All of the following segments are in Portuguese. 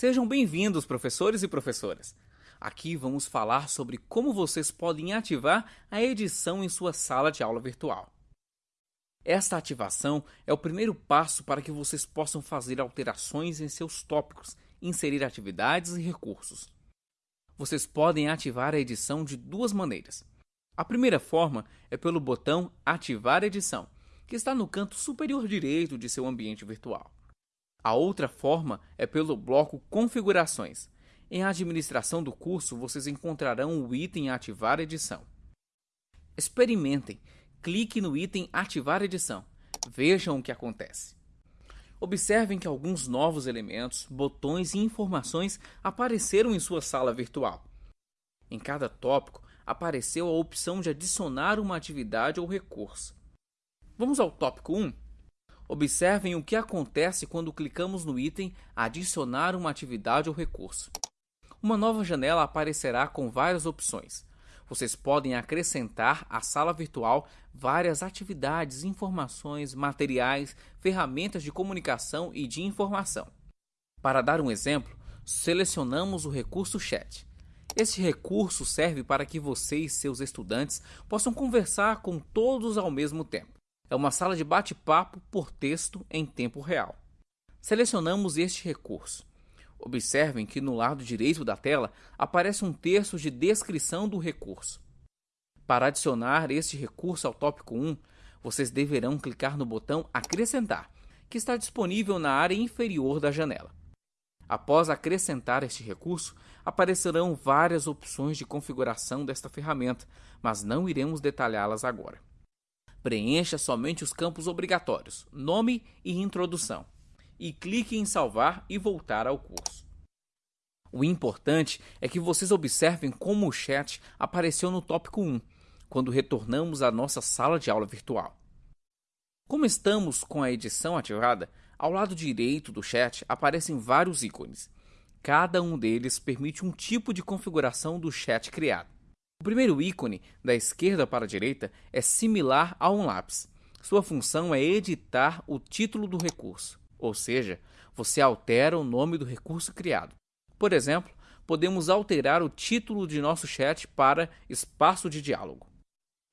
Sejam bem-vindos, professores e professoras. Aqui vamos falar sobre como vocês podem ativar a edição em sua sala de aula virtual. Esta ativação é o primeiro passo para que vocês possam fazer alterações em seus tópicos, inserir atividades e recursos. Vocês podem ativar a edição de duas maneiras. A primeira forma é pelo botão Ativar edição, que está no canto superior direito de seu ambiente virtual. A outra forma é pelo bloco Configurações. Em administração do curso, vocês encontrarão o item Ativar edição. Experimentem. Clique no item Ativar edição. Vejam o que acontece. Observem que alguns novos elementos, botões e informações apareceram em sua sala virtual. Em cada tópico, apareceu a opção de adicionar uma atividade ou recurso. Vamos ao tópico 1? Observem o que acontece quando clicamos no item Adicionar uma atividade ou recurso. Uma nova janela aparecerá com várias opções. Vocês podem acrescentar à sala virtual várias atividades, informações, materiais, ferramentas de comunicação e de informação. Para dar um exemplo, selecionamos o recurso Chat. Este recurso serve para que você e seus estudantes possam conversar com todos ao mesmo tempo é uma sala de bate-papo por texto em tempo real. Selecionamos este recurso. Observem que no lado direito da tela aparece um texto de descrição do recurso. Para adicionar este recurso ao tópico 1, vocês deverão clicar no botão Acrescentar, que está disponível na área inferior da janela. Após acrescentar este recurso, aparecerão várias opções de configuração desta ferramenta, mas não iremos detalhá-las agora. Preencha somente os campos obrigatórios, nome e introdução, e clique em salvar e voltar ao curso. O importante é que vocês observem como o chat apareceu no tópico 1, quando retornamos à nossa sala de aula virtual. Como estamos com a edição ativada, ao lado direito do chat aparecem vários ícones. Cada um deles permite um tipo de configuração do chat criado. O primeiro ícone, da esquerda para a direita, é similar a um lápis. Sua função é editar o título do recurso, ou seja, você altera o nome do recurso criado. Por exemplo, podemos alterar o título de nosso chat para espaço de diálogo.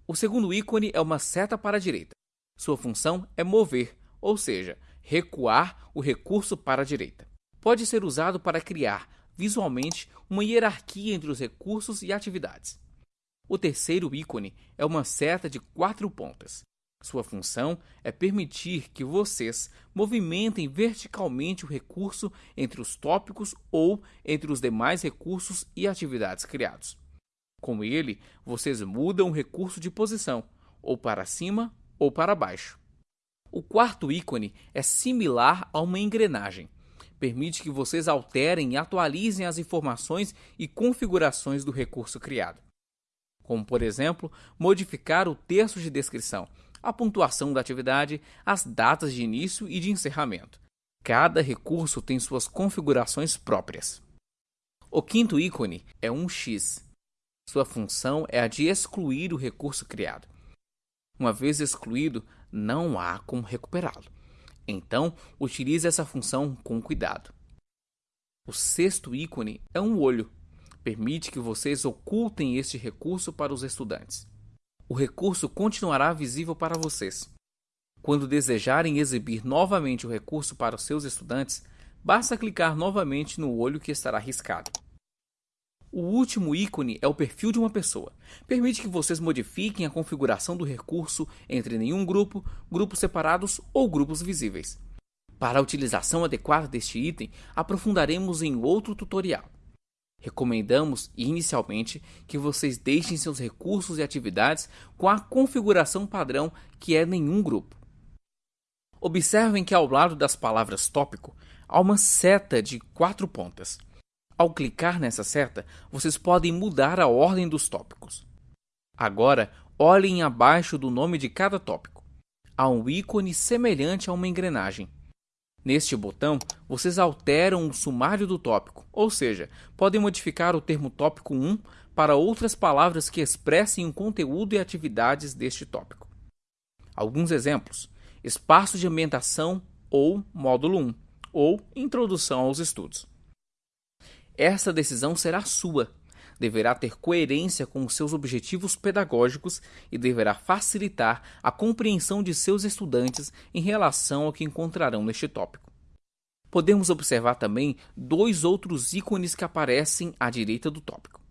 O segundo ícone é uma seta para a direita. Sua função é mover, ou seja, recuar o recurso para a direita. Pode ser usado para criar visualmente uma hierarquia entre os recursos e atividades. O terceiro ícone é uma seta de quatro pontas. Sua função é permitir que vocês movimentem verticalmente o recurso entre os tópicos ou entre os demais recursos e atividades criados. Com ele, vocês mudam o recurso de posição, ou para cima ou para baixo. O quarto ícone é similar a uma engrenagem. Permite que vocês alterem e atualizem as informações e configurações do recurso criado como, por exemplo, modificar o texto de descrição, a pontuação da atividade, as datas de início e de encerramento. Cada recurso tem suas configurações próprias. O quinto ícone é um X. Sua função é a de excluir o recurso criado. Uma vez excluído, não há como recuperá-lo. Então, utilize essa função com cuidado. O sexto ícone é um olho, permite que vocês ocultem este recurso para os estudantes. O recurso continuará visível para vocês. Quando desejarem exibir novamente o recurso para os seus estudantes, basta clicar novamente no olho que estará riscado. O último ícone é o perfil de uma pessoa. Permite que vocês modifiquem a configuração do recurso entre nenhum grupo, grupos separados ou grupos visíveis. Para a utilização adequada deste item, aprofundaremos em outro tutorial. Recomendamos inicialmente que vocês deixem seus recursos e atividades com a configuração padrão que é nenhum grupo. Observem que ao lado das palavras tópico há uma seta de quatro pontas. Ao clicar nessa seta, vocês podem mudar a ordem dos tópicos. Agora, olhem abaixo do nome de cada tópico. Há um ícone semelhante a uma engrenagem. Neste botão, vocês alteram o sumário do tópico, ou seja, podem modificar o termo tópico 1 para outras palavras que expressem o conteúdo e atividades deste tópico. Alguns exemplos: espaço de ambientação ou módulo 1, ou introdução aos estudos. Essa decisão será sua. Deverá ter coerência com os seus objetivos pedagógicos e deverá facilitar a compreensão de seus estudantes em relação ao que encontrarão neste tópico. Podemos observar também dois outros ícones que aparecem à direita do tópico.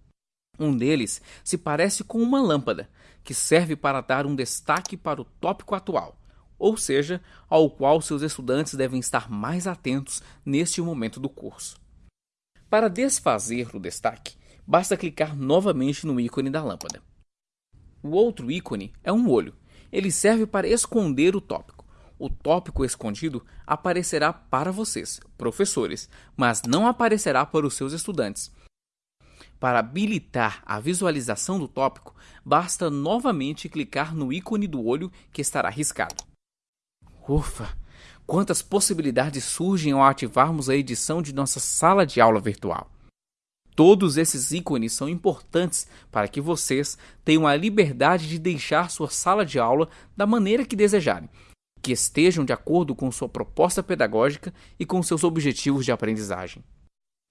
Um deles se parece com uma lâmpada, que serve para dar um destaque para o tópico atual, ou seja, ao qual seus estudantes devem estar mais atentos neste momento do curso. Para desfazer o destaque, basta clicar novamente no ícone da lâmpada. O outro ícone é um olho. Ele serve para esconder o tópico. O tópico escondido aparecerá para vocês, professores, mas não aparecerá para os seus estudantes. Para habilitar a visualização do tópico, basta novamente clicar no ícone do olho que estará riscado. Ufa! Quantas possibilidades surgem ao ativarmos a edição de nossa sala de aula virtual. Todos esses ícones são importantes para que vocês tenham a liberdade de deixar sua sala de aula da maneira que desejarem, que estejam de acordo com sua proposta pedagógica e com seus objetivos de aprendizagem.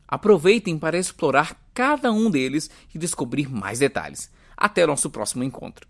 Aproveitem para explorar cada um deles e descobrir mais detalhes. Até nosso próximo encontro.